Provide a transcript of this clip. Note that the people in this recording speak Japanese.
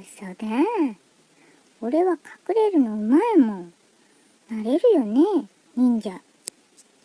嘘だ。俺は隠れるのうまいもん。なれるよね、忍者。